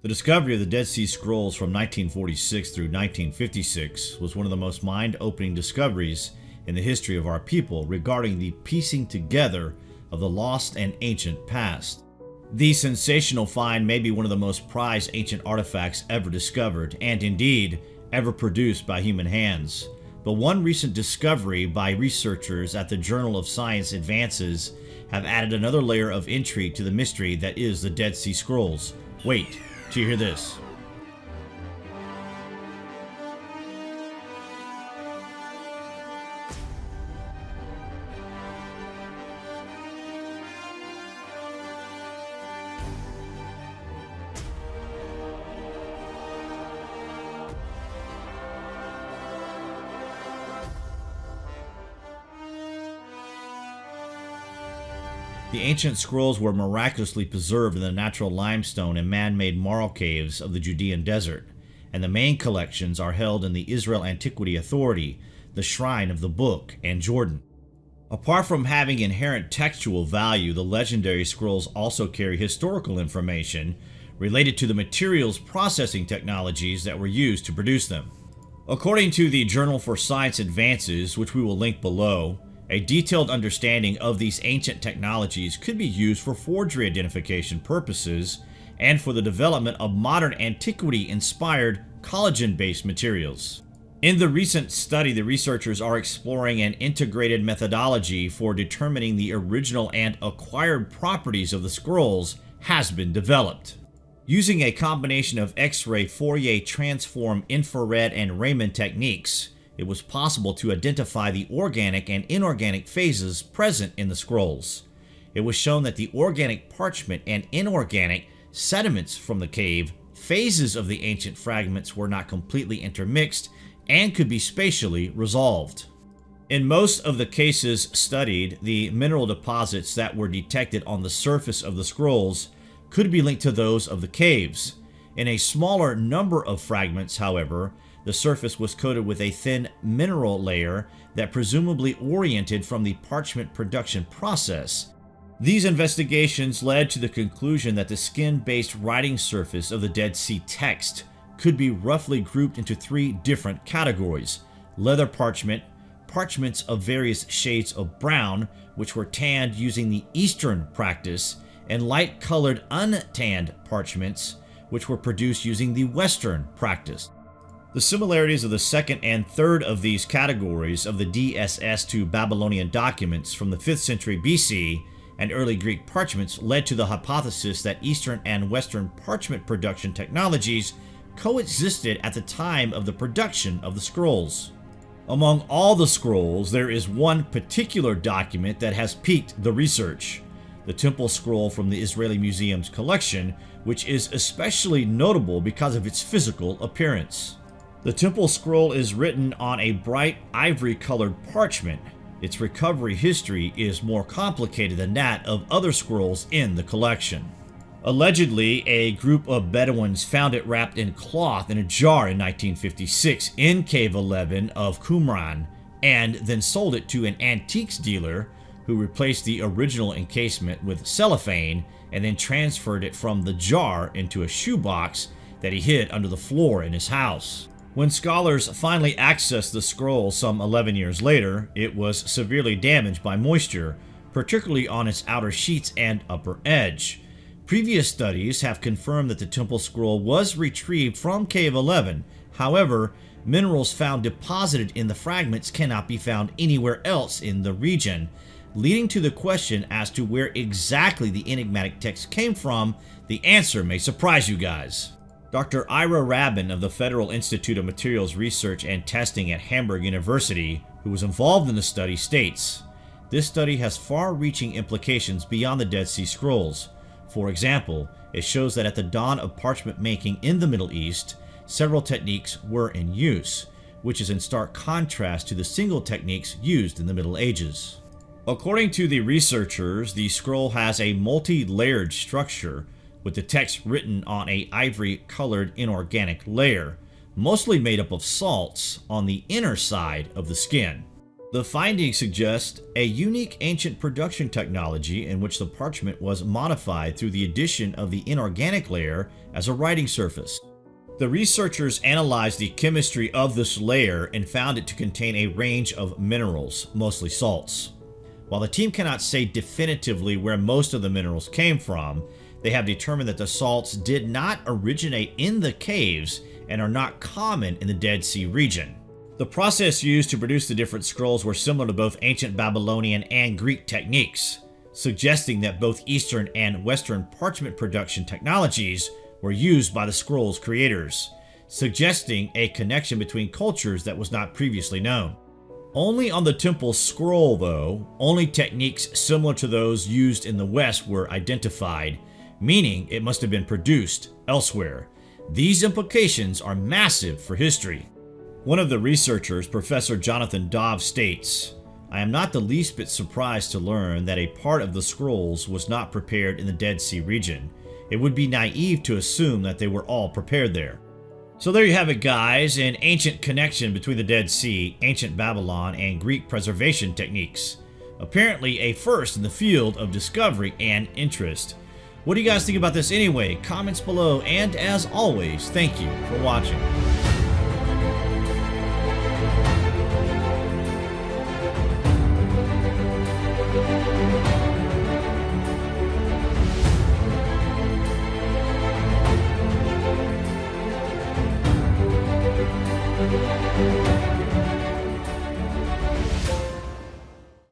The discovery of the Dead Sea Scrolls from 1946 through 1956 was one of the most mind-opening discoveries in the history of our people regarding the piecing together of the lost and ancient past. The sensational find may be one of the most prized ancient artifacts ever discovered, and indeed, ever produced by human hands. But one recent discovery by researchers at the Journal of Science Advances have added another layer of intrigue to the mystery that is the Dead Sea Scrolls. Wait, till you hear this. The ancient scrolls were miraculously preserved in the natural limestone and man-made marl caves of the Judean desert, and the main collections are held in the Israel Antiquity Authority, the Shrine of the Book, and Jordan. Apart from having inherent textual value, the legendary scrolls also carry historical information related to the materials processing technologies that were used to produce them. According to the Journal for Science Advances, which we will link below, a detailed understanding of these ancient technologies could be used for forgery identification purposes and for the development of modern antiquity-inspired collagen-based materials. In the recent study, the researchers are exploring an integrated methodology for determining the original and acquired properties of the scrolls has been developed. Using a combination of X-ray, Fourier transform, infrared, and Raman techniques, it was possible to identify the organic and inorganic phases present in the scrolls. It was shown that the organic parchment and inorganic sediments from the cave, phases of the ancient fragments were not completely intermixed and could be spatially resolved. In most of the cases studied, the mineral deposits that were detected on the surface of the scrolls could be linked to those of the caves. In a smaller number of fragments, however, the surface was coated with a thin mineral layer that presumably oriented from the parchment production process. These investigations led to the conclusion that the skin-based writing surface of the Dead Sea text could be roughly grouped into three different categories. Leather parchment, parchments of various shades of brown, which were tanned using the Eastern practice, and light-colored untanned parchments, which were produced using the Western practice. The similarities of the second and third of these categories of the DSS to Babylonian documents from the 5th century BC and early Greek parchments led to the hypothesis that Eastern and Western parchment production technologies coexisted at the time of the production of the scrolls. Among all the scrolls, there is one particular document that has piqued the research, the Temple Scroll from the Israeli Museum's collection, which is especially notable because of its physical appearance. The temple scroll is written on a bright ivory colored parchment. Its recovery history is more complicated than that of other scrolls in the collection. Allegedly, a group of Bedouins found it wrapped in cloth in a jar in 1956 in Cave 11 of Qumran and then sold it to an antiques dealer who replaced the original encasement with cellophane and then transferred it from the jar into a shoebox that he hid under the floor in his house. When scholars finally accessed the scroll some 11 years later, it was severely damaged by moisture, particularly on its outer sheets and upper edge. Previous studies have confirmed that the temple scroll was retrieved from Cave 11. However, minerals found deposited in the fragments cannot be found anywhere else in the region, leading to the question as to where exactly the enigmatic text came from. The answer may surprise you guys. Dr. Ira Rabin of the Federal Institute of Materials Research and Testing at Hamburg University, who was involved in the study, states, This study has far-reaching implications beyond the Dead Sea Scrolls. For example, it shows that at the dawn of parchment making in the Middle East, several techniques were in use, which is in stark contrast to the single techniques used in the Middle Ages. According to the researchers, the scroll has a multi-layered structure with the text written on a ivory colored inorganic layer, mostly made up of salts on the inner side of the skin. The findings suggest a unique ancient production technology in which the parchment was modified through the addition of the inorganic layer as a writing surface. The researchers analyzed the chemistry of this layer and found it to contain a range of minerals, mostly salts. While the team cannot say definitively where most of the minerals came from, they have determined that the salts did not originate in the caves and are not common in the Dead Sea region. The process used to produce the different scrolls were similar to both ancient Babylonian and Greek techniques, suggesting that both Eastern and Western parchment production technologies were used by the scrolls creators, suggesting a connection between cultures that was not previously known. Only on the temple scroll, though, only techniques similar to those used in the West were identified, meaning it must have been produced elsewhere. These implications are massive for history. One of the researchers, Professor Jonathan Dove, states, I am not the least bit surprised to learn that a part of the scrolls was not prepared in the Dead Sea region. It would be naive to assume that they were all prepared there. So there you have it guys, an ancient connection between the Dead Sea, ancient Babylon, and Greek preservation techniques. Apparently a first in the field of discovery and interest. What do you guys think about this anyway? Comments below, and as always, thank you for watching.